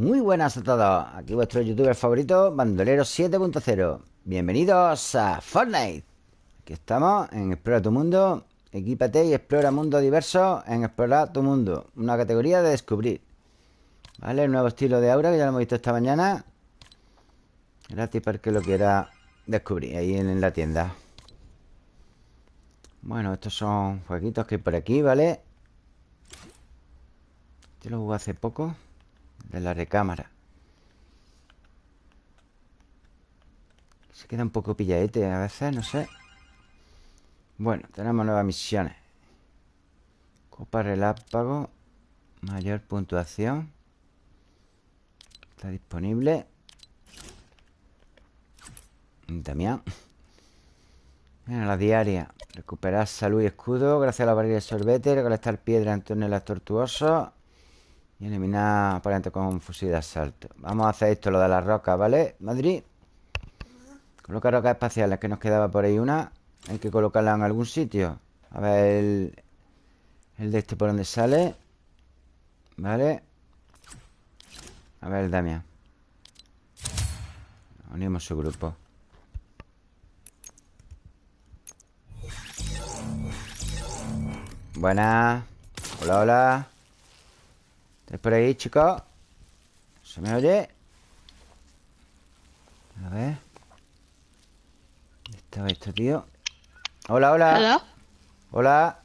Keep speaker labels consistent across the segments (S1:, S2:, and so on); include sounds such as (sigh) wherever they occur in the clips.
S1: Muy buenas a todos. Aquí vuestro youtuber favorito, Bandolero 7.0. Bienvenidos a Fortnite. Aquí estamos en Explora tu Mundo. Equípate y explora mundo diverso en Explorar tu Mundo. Una categoría de descubrir. ¿Vale? El nuevo estilo de aura que ya lo hemos visto esta mañana. Gratis para que lo quiera descubrir ahí en la tienda. Bueno, estos son jueguitos que hay por aquí, ¿vale? Este lo jugué hace poco. De la recámara. Se queda un poco pilladete a veces, no sé. Bueno, tenemos nuevas misiones. Copa relámpago. Mayor puntuación. Está disponible. Damián. En la diaria. Recuperar salud y escudo gracias a la barrera de sorbete. Recolectar piedra en túneles tortuosos. Y eliminar aparente con fusil de asalto. Vamos a hacer esto, lo de las rocas, ¿vale? Madrid. Coloca rocas espaciales, que nos quedaba por ahí una. Hay que colocarla en algún sitio. A ver el, el de este por donde sale. ¿Vale? A ver el Damián. Unimos su grupo. Buenas. Hola, hola. ¿Estáis por ahí, chicos? ¿Se me oye? A ver. ¿Dónde estaba esto, tío? Hola, hola.
S2: Hello?
S1: Hola.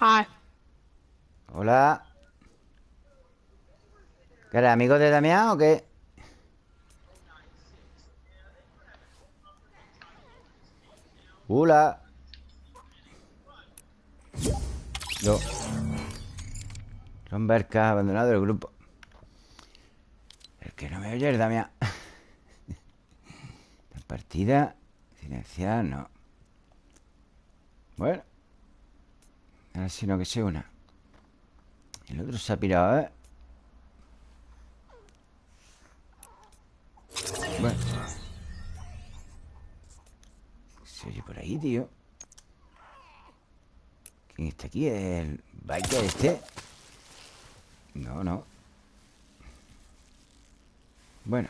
S2: Hi.
S1: Hola. ¿Qué eres, amigo de Damián o qué? Hola. Yo. Son Berca, abandonado el grupo. El que no me oye es Damián. (laughs) Partida. Silenciar, no. Bueno. Ahora sí no que se una. El otro se ha pirado, ¿eh? Bueno. Se oye por ahí, tío. ¿Quién está aquí? ¿El biker este? No, no. Bueno,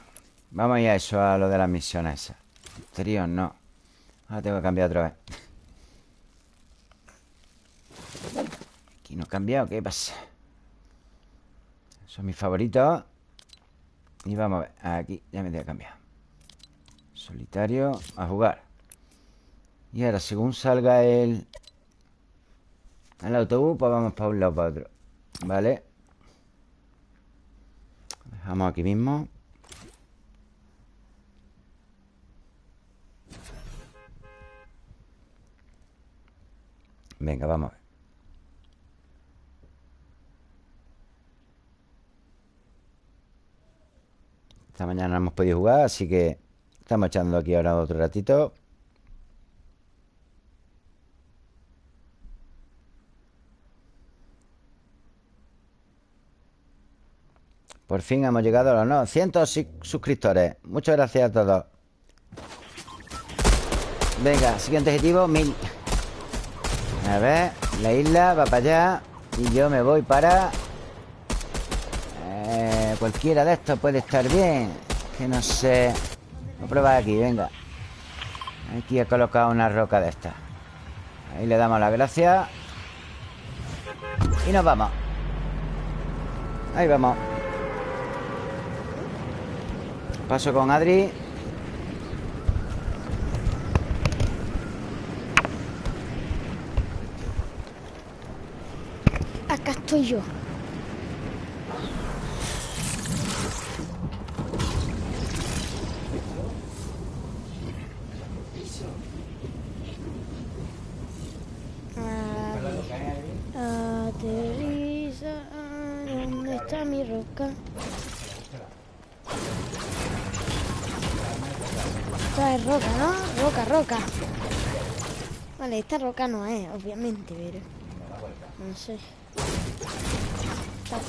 S1: vamos a ir a eso, a lo de las misiones esas. Trío, no. Ahora tengo que cambiar otra vez. Aquí no he cambiado, ¿qué pasa? Son mis favoritos. Y vamos a ver. Aquí ya me tengo que cambiar. Solitario, a jugar. Y ahora, según salga el... El autobús, pues vamos para un lado para otro. ¿Vale? Dejamos aquí mismo. Venga, vamos a ver. Esta mañana no hemos podido jugar, así que estamos echando aquí ahora otro ratito. Por fin hemos llegado a los 900 suscriptores. Muchas gracias a todos. Venga, siguiente objetivo, 1000. A ver, la isla va para allá. Y yo me voy para... Eh, cualquiera de estos puede estar bien. Que no sé... Voy a probar aquí, venga. Aquí he colocado una roca de estas. Ahí le damos la gracia. Y nos vamos. Ahí vamos. Paso con Adri.
S2: Acá estoy yo. Ah, Aterriza, ¿dónde está mi roca? Esta es roca, ¿no? Roca, roca. Vale, esta roca no es, obviamente, pero... No sé. Está aquí.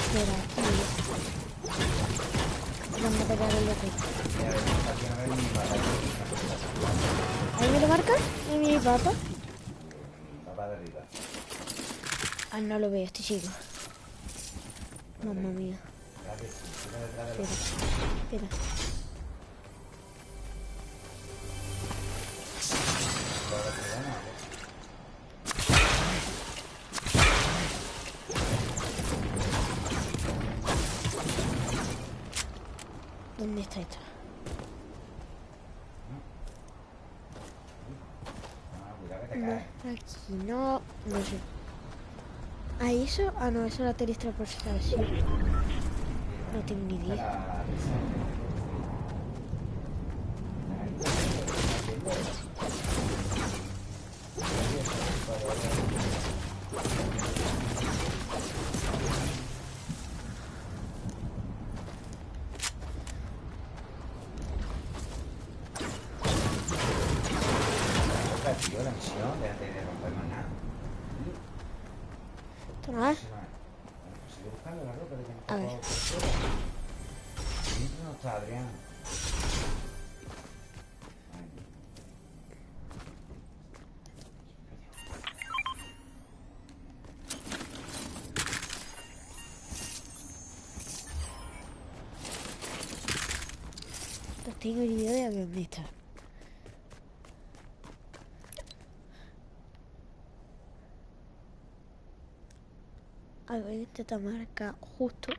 S2: Vamos a pegar el loco. ¿Ahí me lo marca? ¿Ahí mi papá? Ah, no lo veo, estoy ciego. Mamma mía. Espera, espera. ¿Dónde está esto? No, aquí no, no sé. ¿Ah, eso? Ah, no, eso es la teletransportación. No tengo ni idea.
S1: Misión, déjate de romper más nada.
S2: ¿Esto no es?
S1: Sigue buscando la ropa que
S2: A ver.
S1: no está Adrián.
S2: No tengo ni idea de dónde esta está marca justo.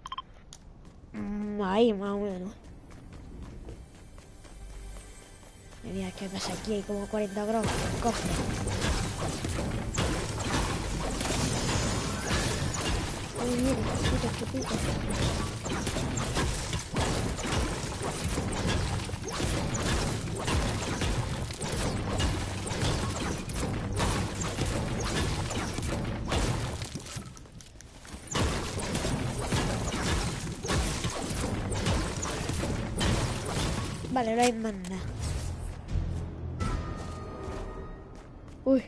S2: mm, Ahí, más o menos. Mira, ¿qué pasa aquí? Hay como 40 gramos. Cofre. Uy, mira, mira, qué puta. Vale, no hay más. Uy.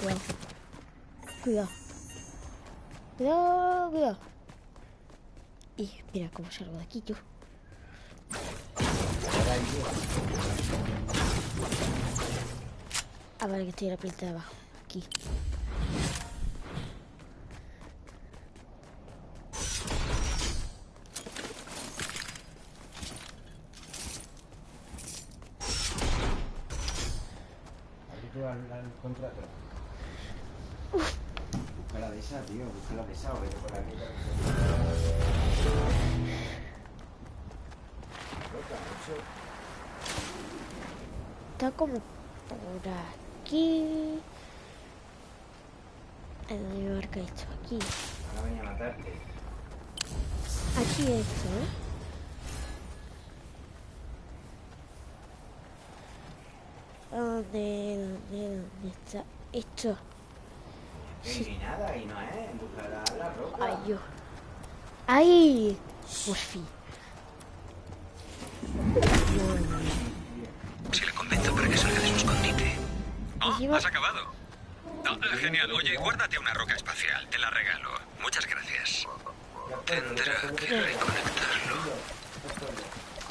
S2: Cuidado. Cuidado. Cuidado, cuidado. Y mira cómo salgo de aquí yo. Ah, vale, que estoy en la planta de abajo. Aquí.
S1: Al, al contrato. Busca la de esa, tío. Busca la de esa o vete por aquí.
S2: Está como por aquí. ¿A dónde me marca esto? Aquí.
S1: Van a venir a matarte.
S2: Aquí esto, ¿eh? ¿Dónde, dónde, está esto?
S1: Sí. Ni nada, y no es. Busca la, la ropa.
S2: Ay, yo. ¡Ay! Por fin.
S3: Si le convenzo para que salga de su escondite. Oh, has acabado. No, genial. Oye, guárdate una roca espacial. Te la regalo. Muchas gracias. Tendrá que reconectarlo.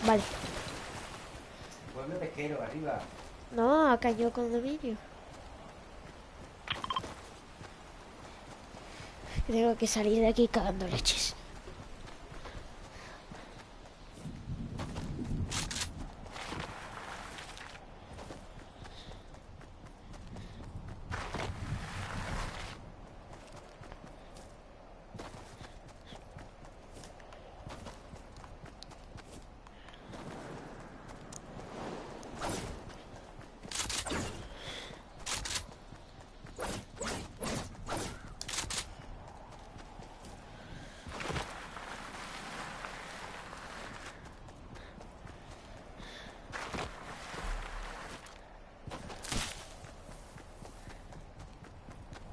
S2: Vale.
S1: Pueblo pesquero, arriba.
S2: No, acá yo condominio. Tengo que salir de aquí cagando leches.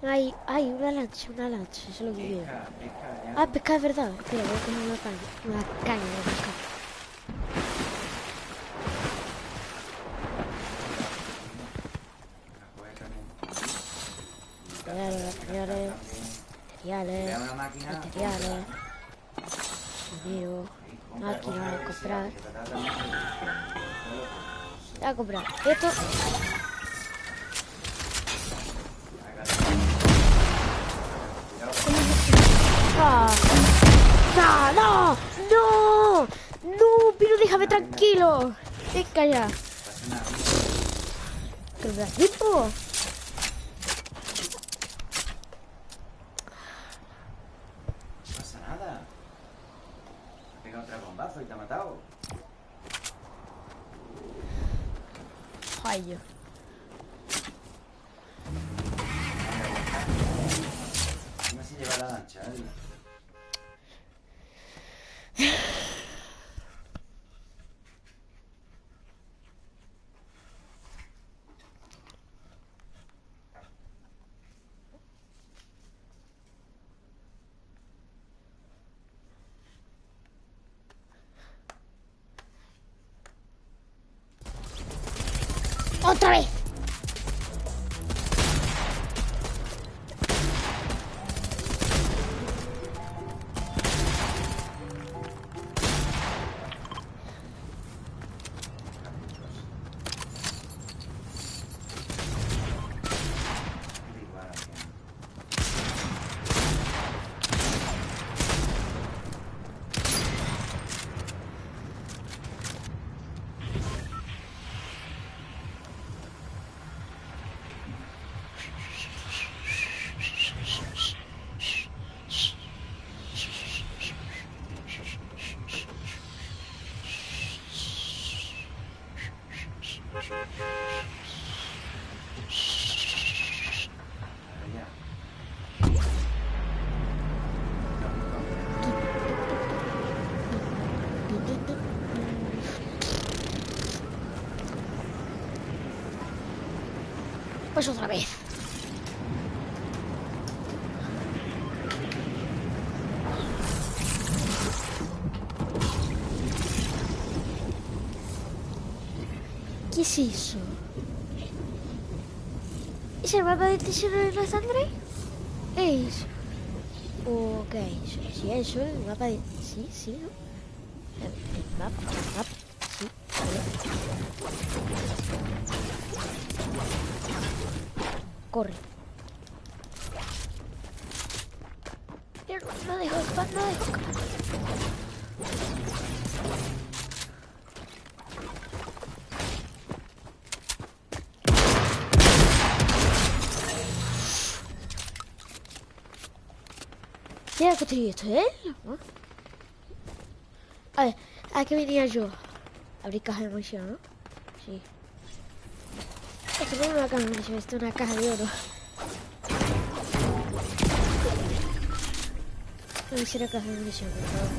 S2: Hay, hay una lancha, una lancha, eso es lo que quiero.
S1: Pesca, pesca.
S2: Ah, pescar es verdad. Espera, voy a coger una caña. Una caña de
S1: también.
S2: Materiales, materiales, materiales, materiales. Dinero. Máquina de comprar. Voy a comprar esto. Tranquilo. Venga ya. ¿Qué me da tiempo?
S1: No pasa nada. Ha pegado otra bombazo y te ha matado.
S2: Ay, yo.
S1: Encima se lleva la lancha, ¿eh?
S2: ¡Otra vez!
S1: Igual, aquí. Ahora ya.
S2: Pues otra vez. ¿Qué es eso? ¿Es el mapa del tesoro de la sangre? Es. Ok, sí, eso, el mapa de. Sí, sí, ¿no? El mapa, ¿Quién ha construido esto? ¿No? A ver, ¿a qué venía yo? Abrir caja de munición, ¿no? Sí. Esto no es una caja de munición, esto es una caja de oro. No hiciera caja de munición, por favor.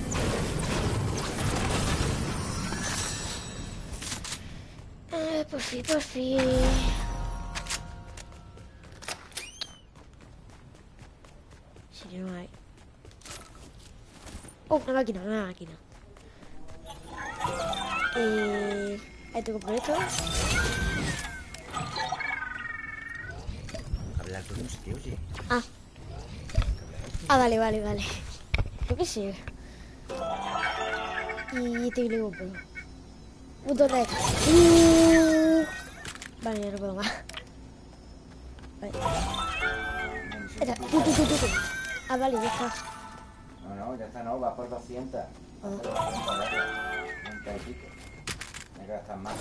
S2: Eh, por fin, por fin. Oh, una máquina, una máquina. Eh, ahí tengo por esto.
S1: Hablar con un sitio, oye.
S2: Ah. Ah, vale, vale, vale. Yo qué sé. Y te digo, pues. Botón de. Uh. Vale, ya no puedo más. Vale. Tú, tú, tú. Ah, vale, ya está.
S1: No, no, va por 200. Va por 200, vale. 90 y pico. Hay que gastar más.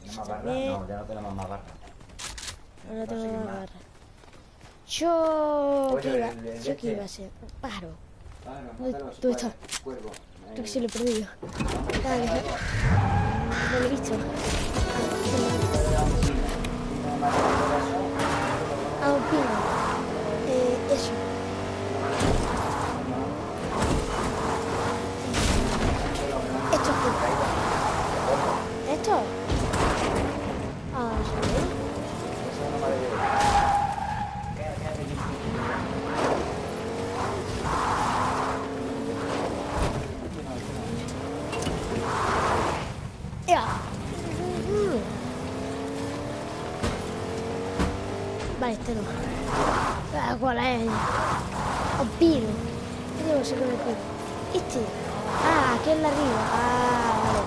S1: ¿Tienes más barras?
S2: Bien.
S1: No, ya no tenemos más barras.
S2: Ahora tengo
S1: más.
S2: agarrar. Yo.
S1: Oye,
S2: ¿Qué iba?
S1: el- el
S2: ¿Yo qué
S1: este.
S2: iba a ser?
S1: Claro,
S2: Uy,
S1: mátalo,
S2: ¿dónde
S1: cuervo,
S2: está?
S1: Cuervo.
S2: Creo que sí lo he perdido. Dale. No lo he visto. Un pino. Eh, eso. Esto es qué? ¿Esto? Ah, sí. Ya. Vale, este no. ¿Cuál es? Un pino. ¿Qué debo ser con el pino? Este. Ah, aquí en la arriba. Ah, vale.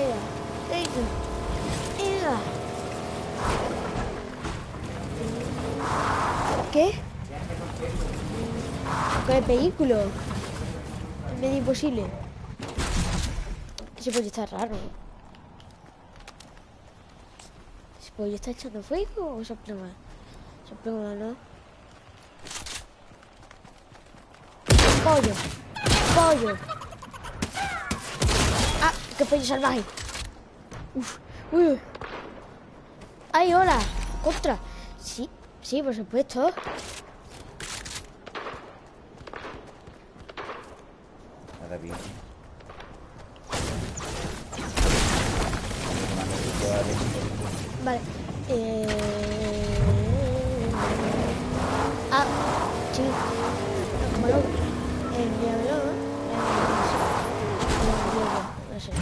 S2: Ea, ea, ea. ¿Qué? con el vehículo. Es medio imposible. Ese pollo está raro. ¿Ese pollo está echando fuego o soplema? Soplema, ¿no? Pollo. Pollo. Ah, qué pollo salvaje. Uf, uy. ¡Ay, hola! ¡Contra! Sí, sí, por supuesto.
S1: Nada bien.
S2: Vale. Eh... Ah, sí. Como no. Envíamelo, ¿no? No sé.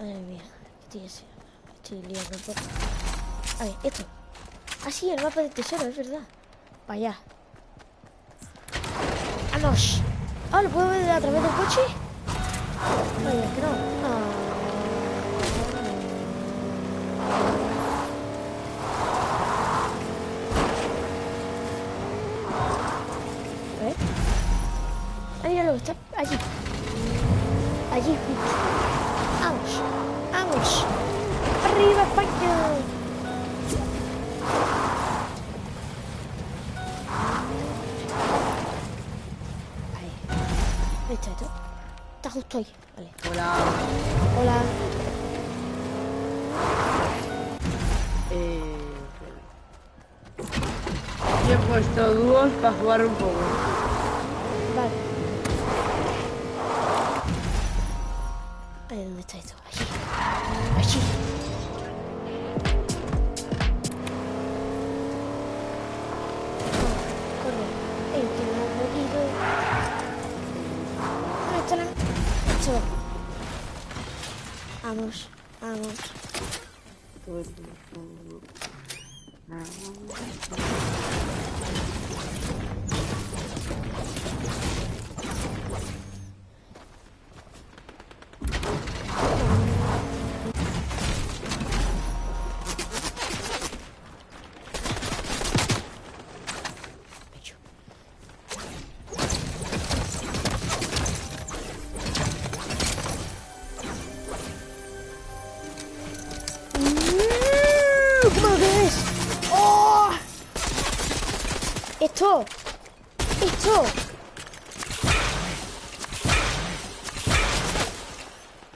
S2: Madre mía, ¿qué estoy? Estoy liando un poco. A ver, esto. Ah, sí, el mapa de tesoro, es verdad. Para allá. ¡Vamos! Ah, ¿lo puedo ver a través del coche? Vaya, que no. Ah. A ver. Está allí. Allí, justo. Vamos, vamos. ¡Arriba, España! Ahí. Ahí está esto. Está justo ahí. Vale.
S4: Hola.
S2: Hola.
S4: Eh... Yo he puesto dúos para jugar un poco.
S2: ¿Dónde está esto? Allí. Allí. Oh, corre.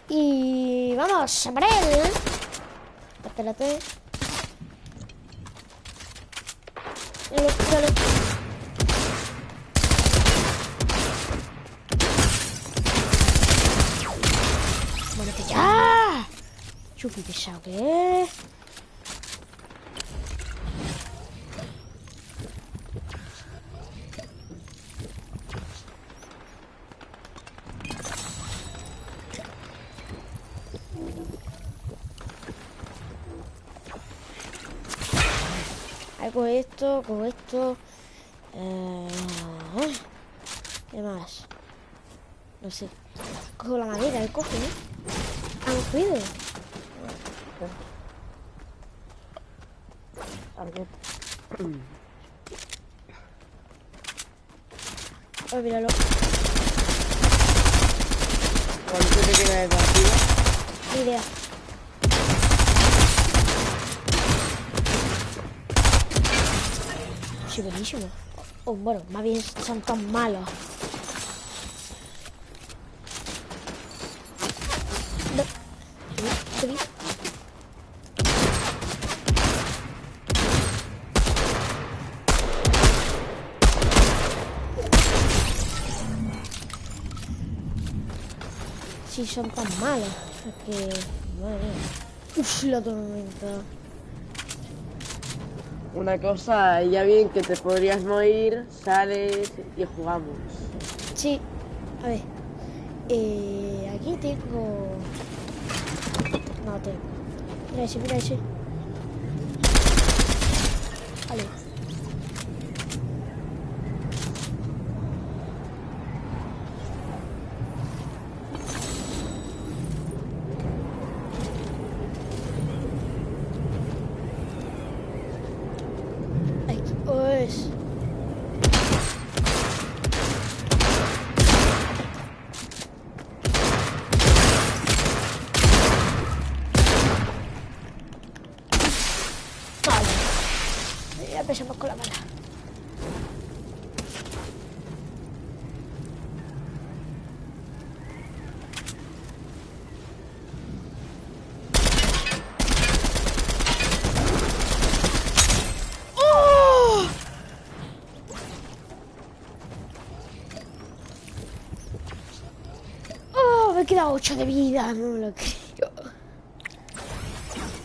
S2: Y vamos, él. Espérate. Míralo, míralo. Muérete ya. Chupi pesado que es. Hago esto, con esto. Eh, ¿Qué más? No sé. Cojo la madera, el coge, ¿no? Ah, no puedo. Oh, míralo.
S4: ¿Cuánto te queda de partida?
S2: Ni idea. Buenísimo. Oh, bueno, más bien son tan malos. No. ¿Te vi? ¿Te vi? Sí, son tan malos. Es que... Madre mía. Uf, la tormenta.
S4: Una cosa, ya bien que te podrías morir, sales y jugamos.
S2: Sí, a ver. Eh, aquí tengo. No tengo. Mira ese, mira ese. Vale. Aquí, pues. Ya empezamos con la mala. ¡Oh! ¡Oh! Me he quedado 8 de vida, no me lo creo.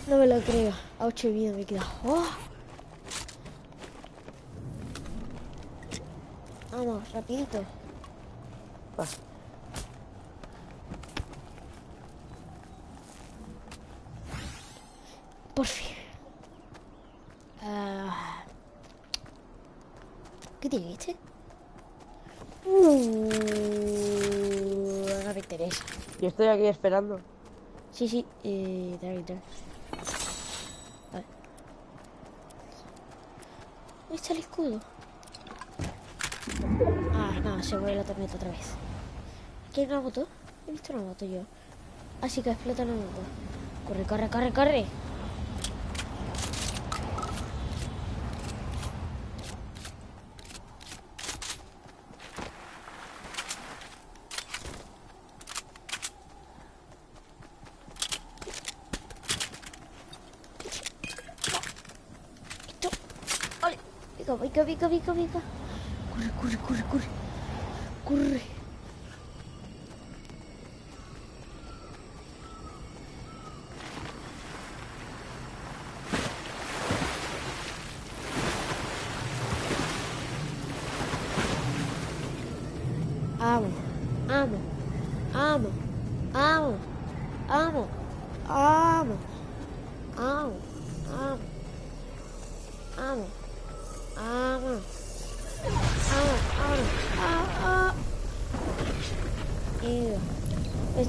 S2: No me lo creo. A 8 de vida me he quedado. ¡Oh! Vamos, rapidito.
S4: Va.
S2: Por fin. Ah. ¿Qué tiene este? Uh,
S4: Yo estoy aquí esperando.
S2: Sí, sí, eh, trae, trae. Vale. ¿Dónde está el escudo? Ah, no, se mueve la tormenta otra vez. ¿Aquí hay una moto? He visto una moto yo. Así que explota la moto. Corre, corre, corre, corre. ubica?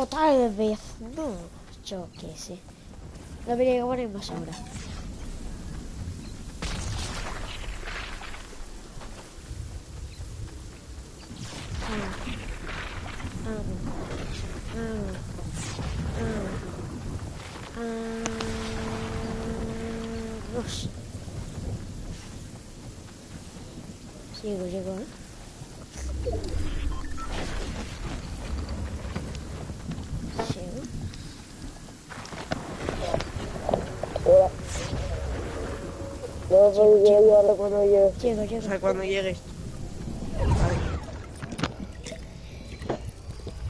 S2: O tal vez no. Yo qué sé. Poner más ahora. Ah. Ah. Ah. Ah. Ah. Dos. Llego, llego, ¿eh? Llego.
S4: No, pues llego llegue.
S2: Llego,
S4: O
S2: llego.
S4: sea, cuando llegues.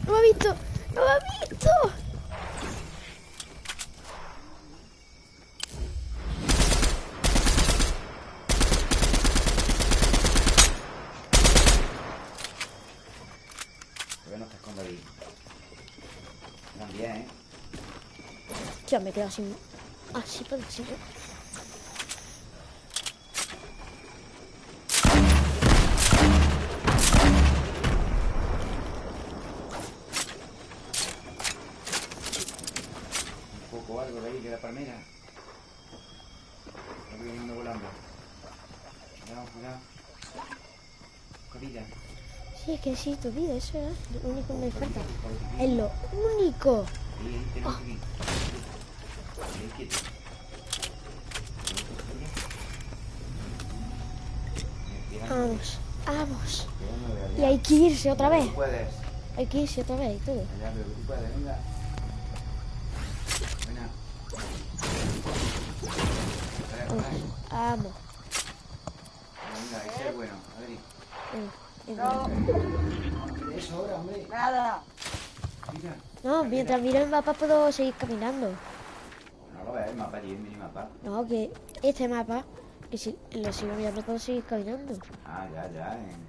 S2: ¡No me ha visto! ¡No me ha visto!
S1: Que no te esconda ahí. También, ¿eh?
S2: Ya me quedo sin. Ah, sí, puede
S1: que
S2: sí, tu vida, eso es lo único que me falta. Es lo único.
S1: Oh.
S2: Vamos, vamos. Y hay que irse otra vez. Hay que irse otra vez y todo.
S1: Vamos.
S2: Vamos.
S1: Venga, ese es bueno, Adri ahora, hombre.
S4: Nada.
S1: Mira.
S2: No, mientras miro el mapa puedo seguir caminando.
S1: No lo ves, el mapa allí, el minimapa.
S2: No, que este mapa, que si lo sigo mirando puedo seguir caminando.
S1: Ah, ya, ya. En...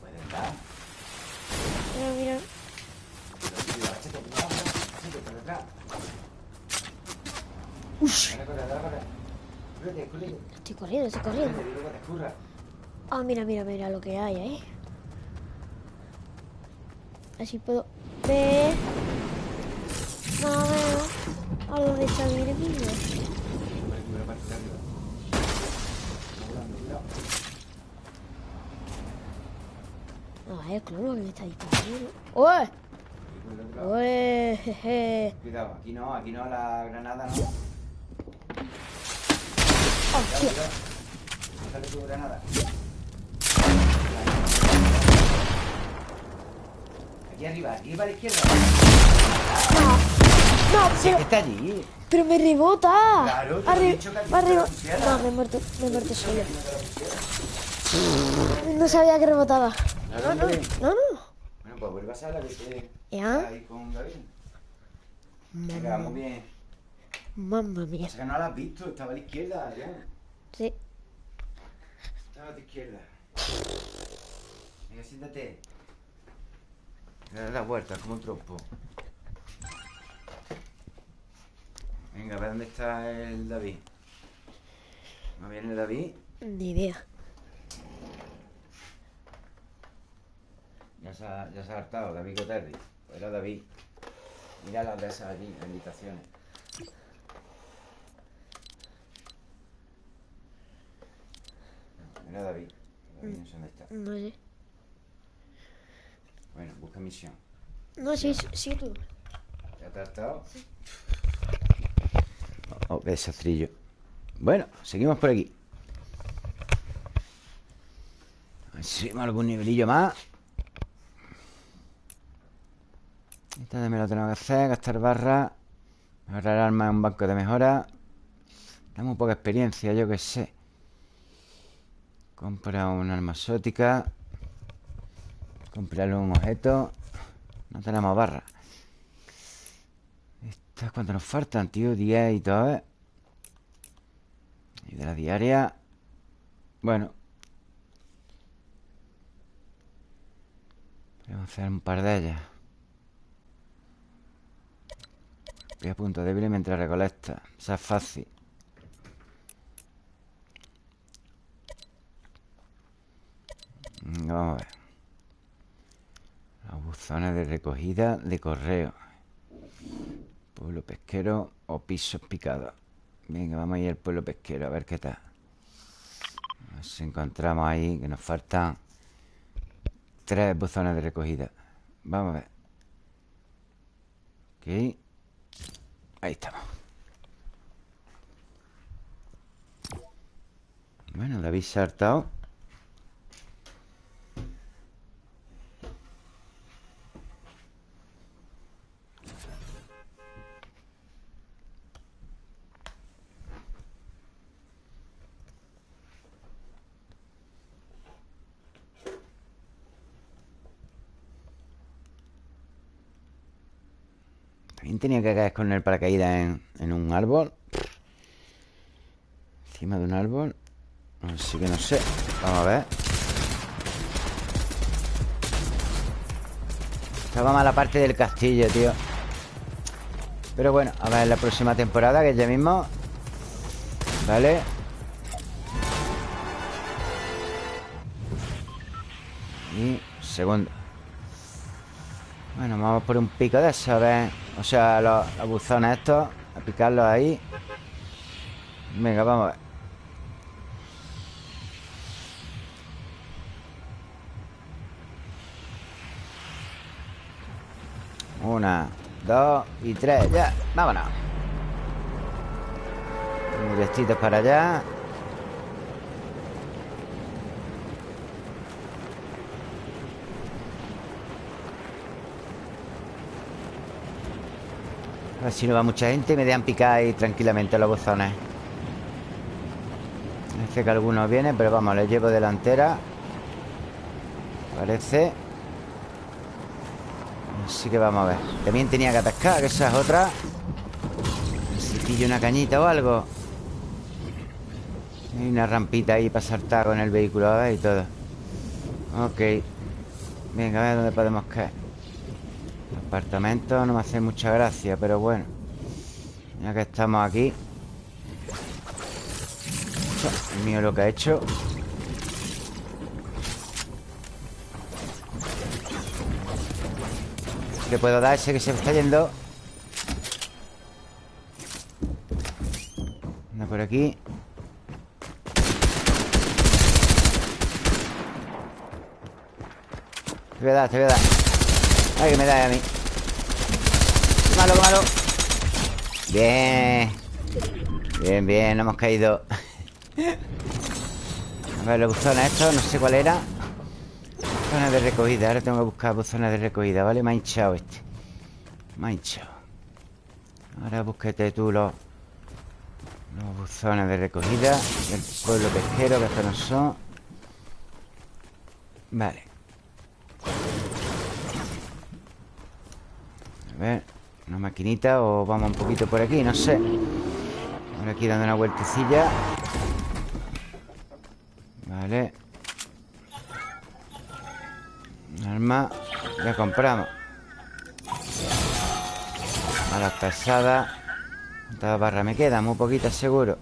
S1: Puede estar.
S2: Mira, mira.
S1: Tío.
S2: Ush.
S1: Corre, corre.
S2: Estoy corriendo, estoy corriendo. Ah, mira, mira, mira lo que hay ahí. Así puedo ver más o menos a dónde está mi enemigo. No, es claro que me está disparando. ¡Uy!
S1: El.
S2: ¡Uy! Jeje.
S1: Cuidado, aquí no, aquí no, la granada no.
S2: ¡Hostia!
S1: Cuidado. Déjale tu granada. Aquí arriba, aquí para la izquierda.
S2: No, pero,
S1: que está allí.
S2: pero me rebota.
S1: Claro, te
S2: Arri-
S1: dicho que
S2: arriba.
S1: la.
S2: No, me he muerto, me he muerto solo. No sabía que rebotaba. No,
S1: hombre.
S2: no, no.
S1: Bueno, pues vuelve a sala que te...
S2: ¿Ya?
S1: Ahí con David. Venga, vamos bien.
S2: Mamma mía.
S1: Pasa que no la has visto, estaba a la izquierda, ya.
S2: Sí.
S1: Estaba a tu izquierda. Venga, siéntate. Da la vuelta, como un trompo. Venga, a ver dónde está el David. ¿No viene el David?
S2: Ni idea.
S1: Ya se ha, ya se ha hartado, David Coterri. Pues era David. Mira las de esas allí, las invitaciones. Era David. David no sé dónde está.
S2: No sé.
S1: Bueno, busca misión.
S2: No, sí, sí, sí tú.
S1: ¿Ya te has hartado? Oh, qué desastrillo. Bueno, seguimos por aquí. A ver si subimos algún nivelillo más. Esta también lo tenemos que hacer, gastar barra. Mejorar armas en un banco de mejora. Damos poca experiencia, yo que sé. Compra una arma exótica. Comprar un objeto. No tenemos barra. Estas cuánto nos faltan, tío. 10 y todo, ¿eh? Y de la diaria. Bueno. Podemos hacer un par de ellas. Voy a punto débil mientras recolecta. Esa es fácil. Vamos a ver. Buzones de recogida de correo. Pueblo pesquero o pisos picados. Venga, vamos a ir al pueblo pesquero a ver qué tal. A ver si encontramos ahí que nos faltan tres buzones de recogida. Vamos a ver. Ok. Ahí estamos. Bueno, David se ha hartado. Tenía que caer con el paracaídas en, en un árbol. Encima de un árbol. Así que no sé. Vamos a ver. Estaba mala parte del castillo, tío. Pero bueno, a ver la próxima temporada, que es ya mismo. Vale. Y segundo. Bueno, vamos por un pico de eso, a ver. O sea, los, buzones estos. A picarlos ahí. Venga, vamos a ver. Una, dos y tres. Ya, vámonos. Directitos para allá. A si no va mucha gente y me dejan picar ahí tranquilamente los buzones. Parece que algunos vienen, pero vamos, les llevo delantera. Parece. Así que vamos a ver. También tenía que atascar, que esa es otra. Si una cañita o algo. Hay una rampita ahí para saltar con el vehículo, a ver, y todo. Ok. Venga, a ver dónde podemos caer. Apartamento no me hace mucha gracia, pero bueno. Ya que estamos aquí. mío lo que ha hecho. Le puedo dar ese que se está yendo. Anda por aquí. Te voy a dar, te voy a dar. Ay, que me da a mí. Malo, malo. Bien. Bien, bien, no hemos caído. A ver, los buzones estos, no sé cuál era. Zona de recogida, ahora tengo que buscar buzones de recogida, ¿vale? Me ha hinchado este. Me ha hinchado. Ahora búsquete tú los, los buzones de recogida del pueblo pesquero, que estos no son. Vale. A ver, una maquinita o vamos un poquito por aquí, no sé. Ahora aquí dando una vueltecilla. Vale. Arma. Ya compramos. Balas pesadas. ¿Cuántas barras me quedan? Muy poquitas seguro.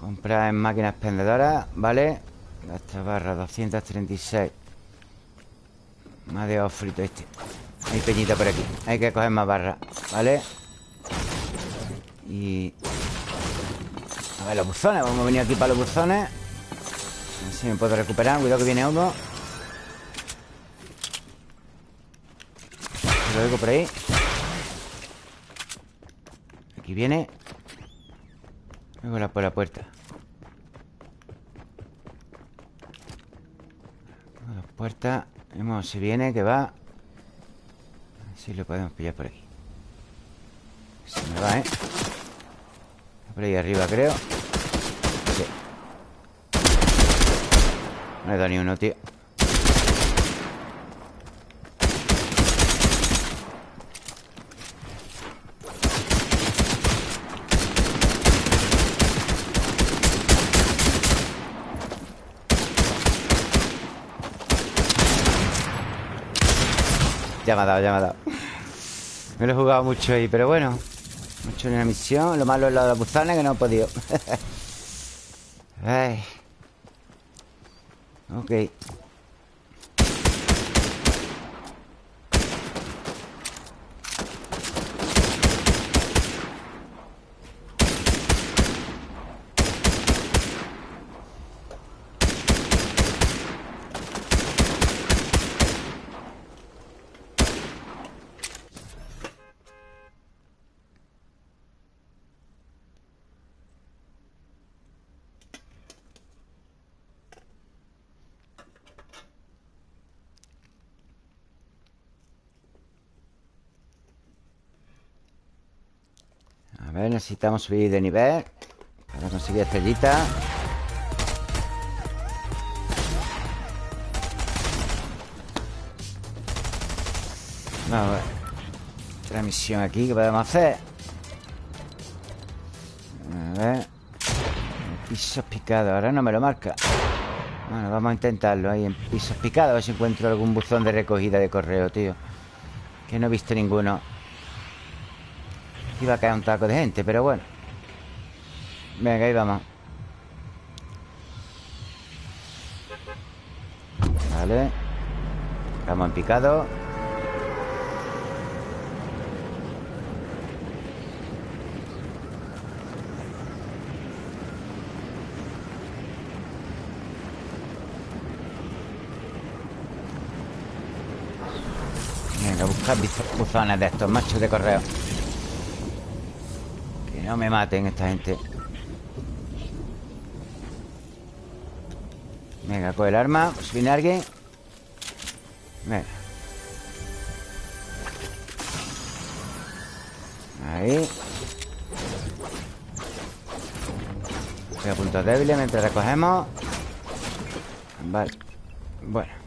S1: Comprar en máquinas expendedoras, ¿vale? Esta barra, 236. Me ha dejado frito este. Hay peñita por aquí. Hay que coger más barras, ¿vale? Y... A ver, los buzones. Vamos a venir aquí para los buzones. A ver si me puedo recuperar. Cuidado que viene uno. Lo oigo por ahí. Aquí viene. Luego la por la puerta. La puerta. Vemos si viene, que va. Si lo podemos pillar por aquí. Se me va, ¿eh? Por ahí arriba, creo. Sí. No he dado ni uno, tío. Ya me ha dado, ya me ha dado. Me lo he jugado mucho ahí, pero bueno Mucho en la misión. Lo malo es lo de los buzones que no he podido. (laughs) Ay. Ok necesitamos subir de nivel Para conseguir estrellita. Vamos a ver. Otra misión aquí que podemos hacer. A ver. Pisos picados Ahora no me lo marca. Bueno, vamos a intentarlo ahí en pisos picados A ver si encuentro algún buzón de recogida de correo, tío. Que no he visto ninguno Iba a caer un taco de gente, pero bueno. Venga, ahí vamos. Vale. Estamos en picado. Venga, buscar buzones de estos machos de correo Que no me maten esta gente. Venga, coge el arma Si viene alguien. Venga. Ahí. Voy puntos débiles mientras recogemos. Vale. Bueno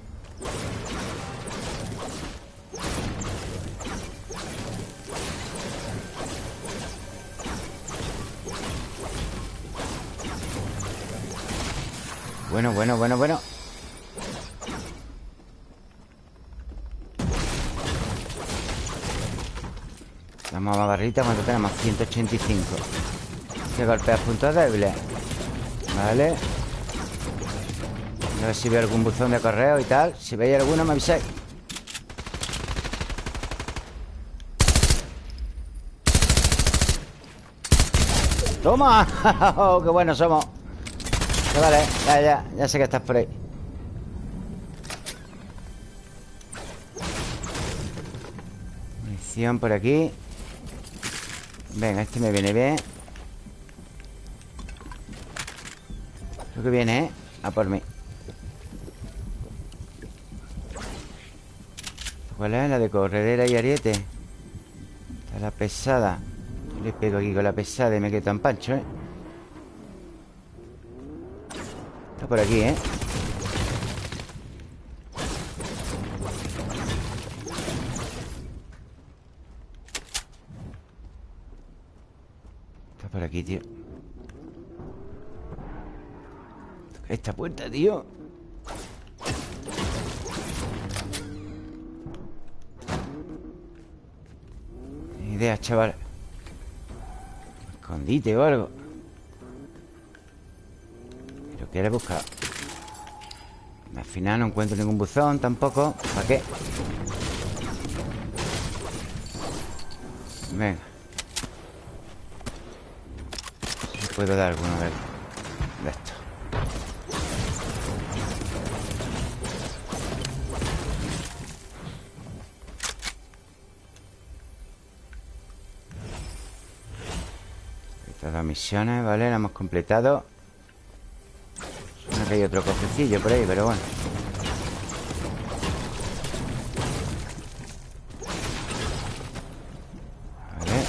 S1: Bueno, bueno, bueno, bueno Vamos a barrita ¿Cuánto tenemos? 185 Que golpea puntos débiles Vale A ver si veo algún buzón de correo y tal Si veis alguno me avisáis ¡Toma! (laughs) ¡Oh, ¡Qué buenos somos! Vale, ya, ya, ya sé que estás por ahí Munición por aquí Venga, este me viene bien Creo que viene, ¿eh? A por mí ¿Cuál es? La de corredera y ariete Está la pesada Le pego aquí con la pesada y me quedo tan pancho, ¿eh? Está por aquí, ¿eh? Está por aquí, tío. Esta puerta, tío. Ni idea, chaval. Escondite o algo Pero quiere buscar. Al final no encuentro ningún buzón tampoco. ¿Para qué? Venga. Puedo dar alguno de, de estos. Dos misiones, ¿vale? Las hemos completado hay otro cofrecillo por ahí, pero bueno Vale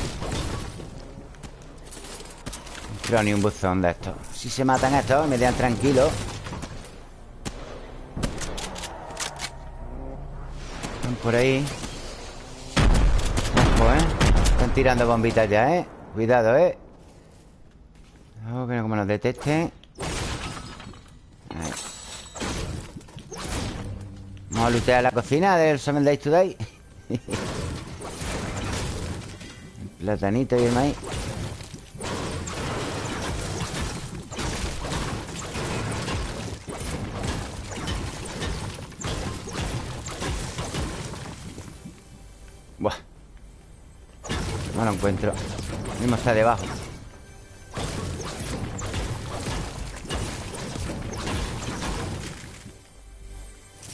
S1: No creo ni un buzón de estos Si se matan estos, me dejan tranquilo Están por ahí Ojo, ¿eh? Están tirando bombitas ya, ¿eh? Cuidado, ¿eh? Oh, que no como nos detecten Vamos a la cocina del Seven Days Today (laughs) platanito y el maíz. Buah. No lo encuentro. Mismo está debajo.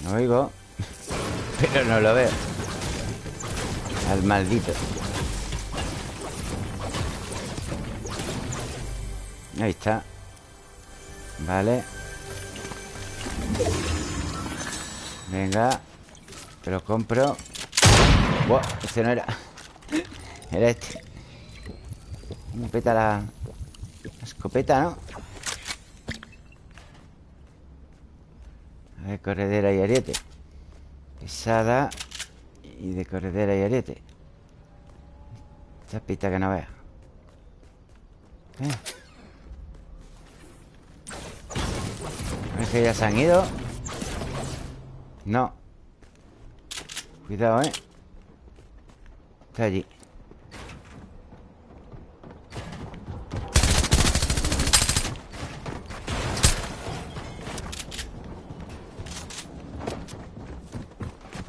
S1: Lo oigo Pero no lo veo. Al maldito. Ahí está. Vale. Venga. Te lo compro. Buah, este no era. (laughs) Era este. Me peta la, la escopeta, ¿no? A ver, corredera y ariete Pesada Y de corredera y ariete Esta pista que no vea. Eh. Parece que ya se han ido No. Cuidado, eh Está allí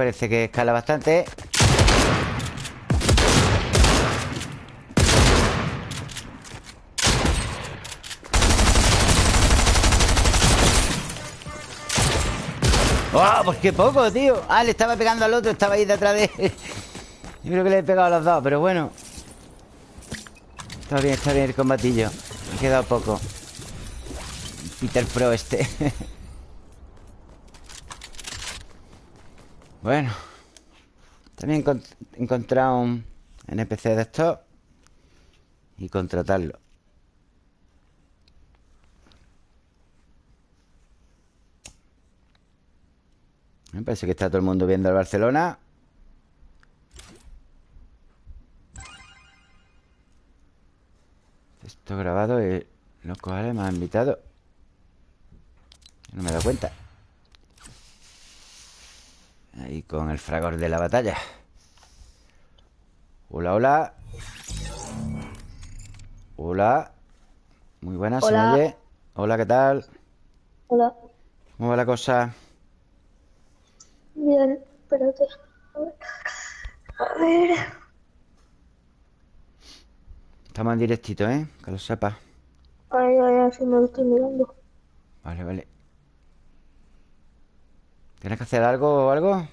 S1: Parece que escala bastante. ¡Oh! Pues qué poco, tío. Ah, le estaba pegando al otro Estaba ahí detrás de él. (laughs) Yo creo que le he pegado a los dos Pero bueno. Está bien, está bien el combatillo. Me ha quedado poco. Peter Pro este (laughs) Bueno También he encontrado un NPC de estos Y contratarlo. Me parece que está todo el mundo viendo el Barcelona. Esto grabado y los cojones me han invitado No me he dado cuenta Ahí con el fragor de la batalla Hola, hola Hola Muy buenas, ¿se me
S2: Hola.
S1: oye? Hola, ¿qué tal?
S5: Hola.
S1: ¿Cómo va la cosa?
S5: Bien, espérate. A ver. A ver.
S1: Estamos en directito, ¿eh? Que lo sepas.
S5: Ay, ay, ay, si me lo estoy mirando.
S1: Vale, vale. ¿Tienes que hacer algo o algo?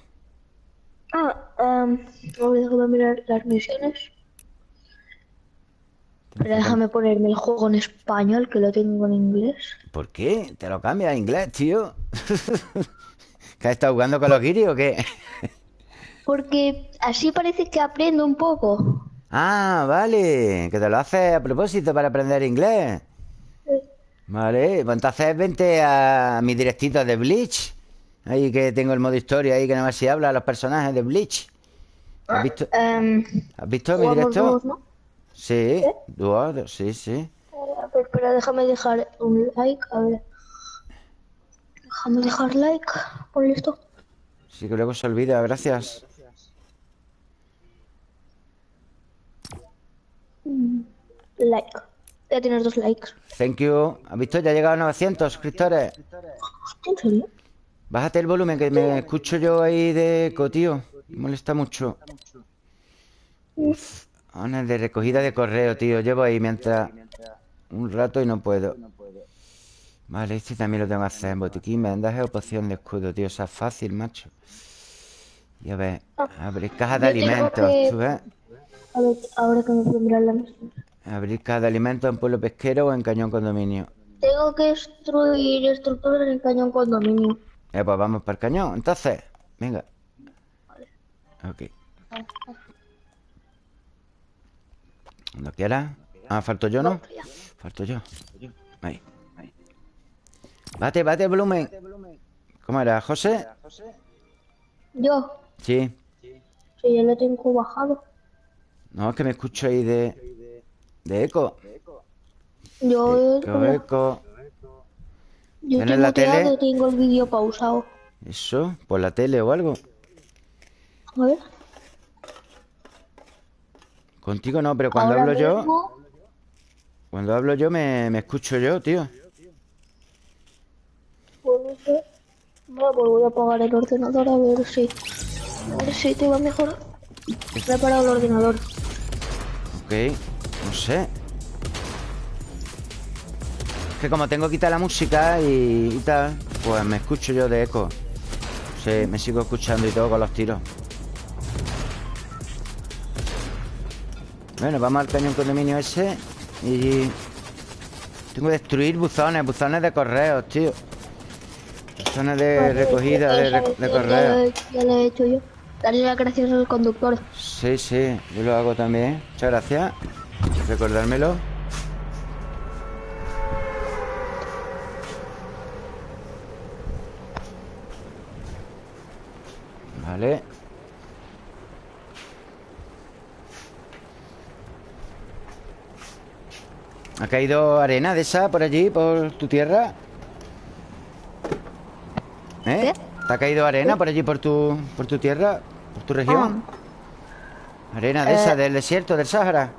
S5: Ah, um, a ver, déjame mirar las misiones. Pero déjame ponerme el juego en español, que lo tengo en inglés.
S1: ¿Por qué? ¿Te lo cambias a inglés, tío? (laughs) ¿Que has estado jugando con los guiris o qué?
S5: Porque así parece que aprendo un poco.
S1: Ah, vale. Que te lo haces a propósito para aprender inglés. Vale, pues entonces vente a mi directito de Bleach. Ahí que tengo el modo historia ahí que nada más se habla a los personajes de Bleach. ¿Has visto,
S5: Em,
S1: ¿has visto mi directo?
S5: ¿no?
S1: Sí, dúos, sí, sí.
S5: A ver, espera, déjame dejar un like, a ver. Déjame dejar like, por listo.
S1: Sí que luego se olvida, gracias.
S5: Like. Voy a tener dos likes.
S1: Thank you. ¿Has visto? Ya he llegado a 900 suscriptores.
S5: ¿En serio?
S1: Bájate el volumen que me escucho yo ahí de eco, tío. Me molesta mucho. Uf, Ahora de recogida de correo, tío. Llevo ahí mientras un rato y no puedo. Vale, este también lo tengo que hacer. Botiquín, vendaje o poción de escudo, tío. Esa es fácil, macho. Y a ver, abrir cajas de alimentos,
S5: que-
S1: ¿tú ves?
S5: A ver, ahora que me mirar la misión.
S1: Abrir cajas de alimentos en pueblo pesquero o en cañón condominio.
S5: Tengo que destruir estructuras en cañón condominio.
S1: Eh, pues vamos para el cañón, entonces. Venga. Ok. Cuando quieras. Ah, falto yo, ¿no? Falto yo. Ahí. Bate, bate volumen. ¿Cómo era, José?
S5: Yo,
S1: Sí.
S5: sí, ya lo tengo bajado.
S1: No, es que me escucho ahí de... De eco.
S5: Yo,
S1: Eco, eco.
S5: Yo
S1: ¿Tienes
S5: tengo
S1: la tele?
S5: tengo el vídeo pausado.
S1: Eso, por la tele o algo.
S5: A ver.
S1: Contigo no, pero cuando
S5: ahora
S1: hablo yo... Cuando hablo yo me, me escucho yo, tío.
S5: Pues no sé. Bueno, pues voy a apagar el ordenador a ver si. A ver si te va mejor. He preparado el ordenador.
S1: Ok, no sé. Que como tengo que quitar la música y, y tal, pues me escucho yo de eco. Sí, me sigo escuchando y todo con los tiros. Bueno, vamos al cañón condominio ese y... Tengo que destruir buzones, buzones de correos, tío. Buzones de recogida de,
S5: Ya
S1: de correos.
S5: Ya lo he hecho yo. Darle las gracias al conductor.
S1: Sí, sí, yo lo hago también. Muchas gracias. Recordármelo. Vale. ¿Ha caído arena de esa por allí, por tu tierra? ¿Eh? ¿Te ha caído arena por allí, por tu, por tu tierra? ¿Por tu región? Arena de
S5: Eh.
S1: esa, del desierto, del Sáhara.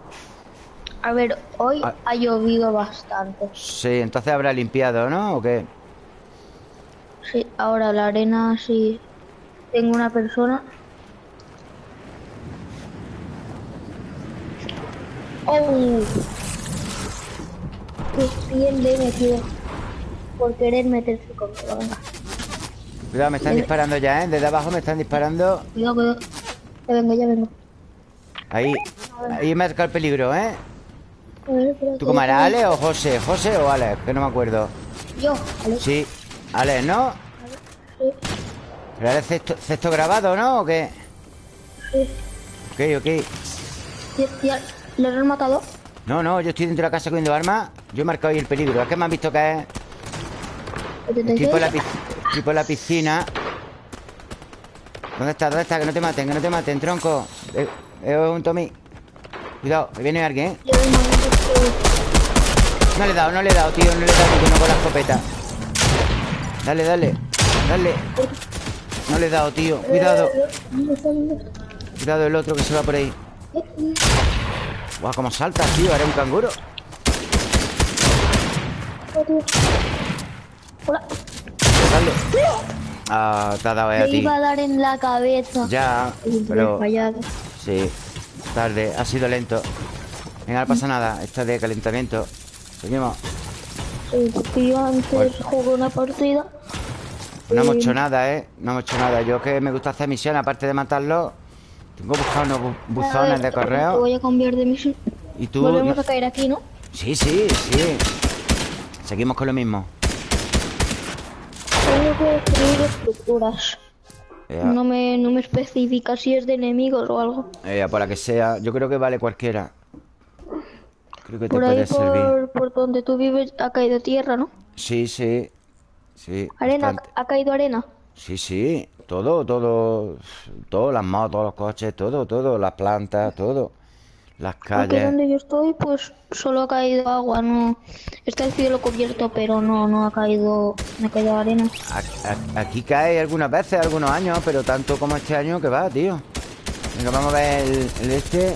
S5: A ver, hoy
S1: Ah.
S5: ha llovido bastante.
S1: Sí, entonces habrá limpiado, ¿no? ¿O qué?
S5: Sí, ahora la arena sí. Tengo una persona. ¡Oh! Qué bien le he metido. Por querer meterse conmigo.
S1: Cuidado, me están disparando ya, ¿eh? Desde abajo me están disparando.
S5: cuidado, cuidado. Ya vengo, ya vengo.
S1: Ahí, ahí marca el peligro, ¿eh?
S5: A ver, espérate,
S1: ¿Tú
S5: déjame-
S1: Ale o José? ¿José o Ale? Que no me acuerdo.
S5: Yo.
S1: Sí, Ale, ¿no? Pero eres cesto, cesto grabado, ¿no? ¿O qué?
S5: sí.
S1: Ok, ok.
S5: Ya, ya, ¿Le han matado?
S1: No, no, yo estoy dentro de la casa cogiendo armas. Yo he marcado ahí el peligro. Es que me han visto caer. Estoy
S5: 86.
S1: por la, pi- estoy por la piscina. ¿Dónde está? ¿Dónde está? Que no te maten, que no te maten, tronco. Eh, eh, un Tommy. Cuidado, que viene alguien, ¿eh? No le he dado, no le he dado, tío. No le he dado ninguno con la escopeta. Dale, dale. Dale. No le he dado, tío. Cuidado. Cuidado el otro que se va por ahí. Guau, cómo salta, tío. Era un canguro.
S5: Hola.
S1: Ah, te ha dado ahí a ti.
S5: iba a dar en la cabeza.
S1: Ya, pero... Sí, tarde, ha sido lento. Venga, no pasa nada, está de calentamiento. Seguimos.
S5: Yo antes jugué una partida.
S1: No hemos hecho nada, ¿eh? No hemos hecho nada. Yo que me gusta hacer misiones, aparte de matarlos, tengo buscado unos bu- buzones
S5: ver,
S1: de correo.
S5: voy a cambiar de misión.
S1: Y tú...
S5: Volvemos
S1: no-
S5: a caer aquí, ¿no?
S1: Sí, sí, sí. Seguimos con lo mismo.
S5: Tengo que destruir estructuras.
S1: Ya,
S5: No me, no me especifica si es de enemigos o algo.
S1: por la que sea. Yo creo que vale cualquiera. Creo que te
S5: ahí,
S1: puede servir.
S5: por, por donde tú vives, ha caído tierra, ¿no?
S1: Sí, sí. Sí.
S5: Arena,
S1: bastante.
S5: ha caído arena.
S1: Sí, sí. Todo, todo. Todo, las motos, los coches, todo, todo. Las plantas, todo. Las
S5: Aquí
S1: calles.
S5: donde yo estoy, pues solo ha caído agua, no. Está el cielo cubierto, pero no, no ha caído, no ha caído arena.
S1: A- a- Aquí cae algunas veces, algunos años, pero tanto como este año que va, tío. Venga, vamos a ver el, el este.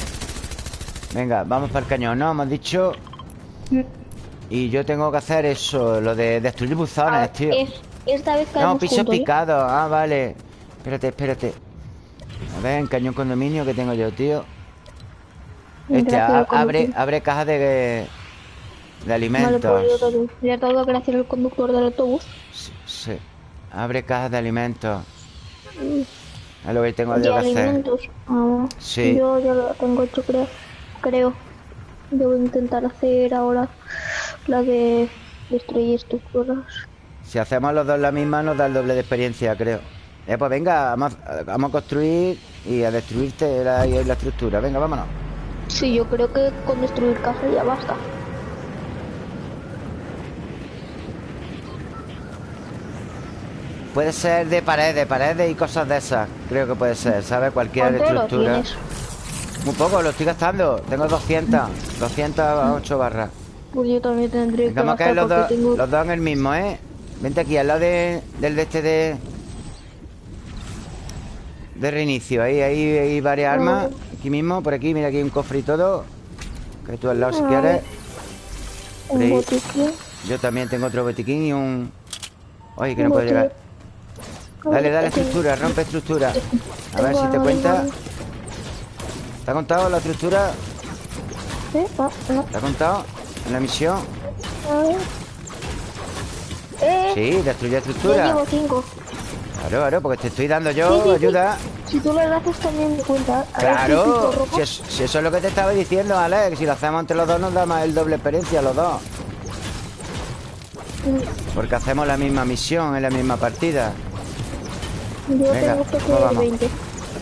S1: Venga, vamos para el cañón, ¿no? Hemos dicho.
S5: Mm.
S1: Y yo tengo que hacer eso, lo de destruir buzones,
S5: Ah,
S1: tío.
S5: es- esta vez
S1: No, pisos
S5: juntos, ¿eh?
S1: picados. Ah, vale. Espérate, espérate. A ver, en cañón condominio que tengo yo, tío. Este,
S5: te
S1: a- abre, abre cajas de, de
S5: Vale,
S1: alimentos.
S5: pues también. Le dado gracias al conductor del autobús.
S1: Sí, sí. Abre cajas de alimentos. Es lo que tengo yo que hacer.
S5: alimentos. Ah,
S1: Sí.
S5: Yo ya lo tengo hecho, creo. Creo. Yo voy a intentar hacer ahora la de destruir estructuras.
S1: Si hacemos los dos la misma, nos da el doble de experiencia, creo. Eh, pues venga, vamos, a- vamos a construir y a destruirte la, la estructura. Venga, vámonos.
S5: Sí, yo creo que con destruir casa ya basta.
S1: Puede ser de paredes, paredes y cosas de esas. Creo que puede ser, ¿sabes? Cualquier
S5: ¿Cuánto lo
S1: estructura. Muy poco, lo estoy gastando. Tengo 200. 208 barras.
S5: Pues yo también tendré que
S1: vamos a caer los dos,
S5: tengo...
S1: los dos en el mismo, ¿eh? Vente aquí, al lado de, del de este de... De reinicio. Ahí, ahí hay varias armas. Aquí mismo, por aquí. Mira, aquí hay un cofre y todo. Que tú al lado si
S5: Ah.
S1: quieres.
S5: un
S1: ahí.
S5: botiquín.
S1: Yo también tengo otro botiquín y un... Oye, que
S5: Un
S1: no puedo llegar. Dale, dale estructura, rompe estructura. A ver si te cuenta. ¿Te ha contado la estructura?
S5: ¿Sí? Ah, no.
S1: ¿Te ha contado? ¿En la misión?
S5: A ver. Eh,
S1: Sí, destruye
S5: yo
S1: estructura.
S5: llevo cinco.
S1: Claro, claro, porque te estoy dando yo
S5: Sí, sí, sí.
S1: ayuda.
S5: Si tú lo haces también me cuenta. A
S1: Claro, si, es- si eso es lo que te estaba diciendo, Alex, si lo hacemos entre los dos nos da más el doble experiencia los dos. Porque hacemos la misma misión en la misma partida.
S5: Yo
S1: Venga,
S5: tengo que
S1: ¿cómo vamos?
S5: 20.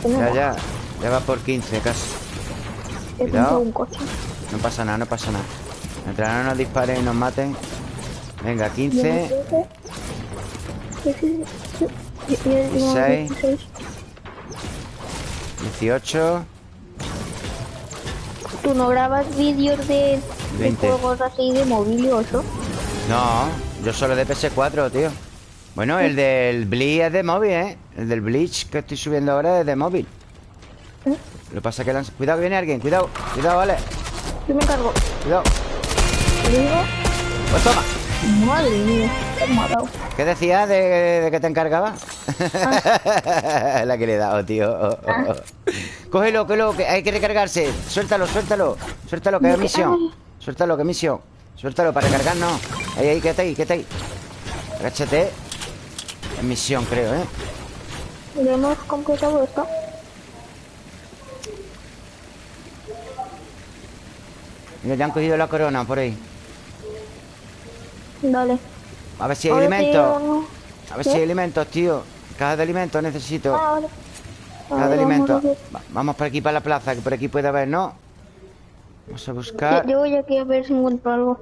S5: Tengo
S1: Ya, ya, ya va por 15 casi. Cuidado.
S5: comprado un coche.
S1: No pasa nada, no pasa nada. Mientras no nos disparen y nos maten. Venga,
S5: Yo
S1: 15.
S5: no sé. Sí, sí, sí. Yo- yo- yo-
S1: 16.
S5: 16.
S1: 18.
S5: ¿Tú no grabas vídeos de, de
S1: 20.
S5: juegos así de móvil o eso?
S1: No, yo solo de PS4, tío. Bueno, el del Bleach es de móvil, ¿eh? El del Bleach que estoy subiendo ahora es de móvil.
S5: ¿Eh?
S1: Lo que pasa es que... lanz- Cuidado que viene alguien, cuidado. Cuidado, vale.
S5: Yo me encargo.
S1: Cuidado. Pues toma.
S5: Madre mía, te he matado.
S1: ¿Qué decías de, de que te encargaba? (laughs) La que le he dado, tío. Oh, oh, oh. Cógelo, cógelo, que hay que recargarse. Suéltalo, suéltalo. Suéltalo, que es misión. Suéltalo, que es misión. Suéltalo para recargarnos. Ahí, ahí, quédate ahí, quédate ahí. Agáchate. Es misión, creo, ¿eh?
S5: Ya hemos completado esto.
S1: Mira, ya han cogido la corona por ahí.
S5: Dale.
S1: A ver si hay
S5: te-
S1: alimentos. A ver si hay alimentos, tío. Caja de alimentos necesito.
S5: Ah, vale.
S1: Caja
S5: A
S1: de
S5: vamos
S1: alimentos.
S5: ver.
S1: Va- Vamos por aquí para la plaza, que por aquí puede haber, ¿no? Vamos a buscar.
S5: yo voy aquí a ver si encuentro algo.